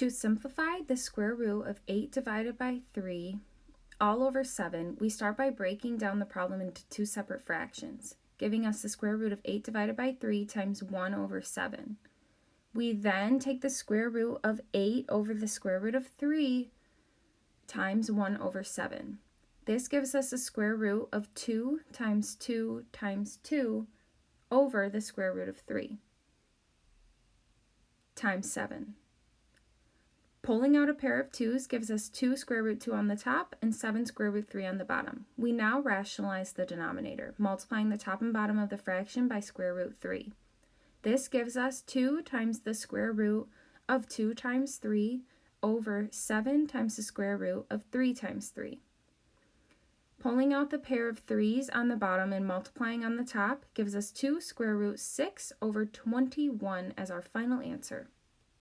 To simplify the square root of 8 divided by 3 all over 7, we start by breaking down the problem into two separate fractions, giving us the square root of 8 divided by 3 times 1 over 7. We then take the square root of 8 over the square root of 3 times 1 over 7. This gives us a square root of 2 times 2 times 2 over the square root of 3 times 7. Pulling out a pair of 2's gives us 2 square root 2 on the top and 7 square root 3 on the bottom. We now rationalize the denominator, multiplying the top and bottom of the fraction by square root 3. This gives us 2 times the square root of 2 times 3 over 7 times the square root of 3 times 3. Pulling out the pair of 3's on the bottom and multiplying on the top gives us 2 square root 6 over 21 as our final answer.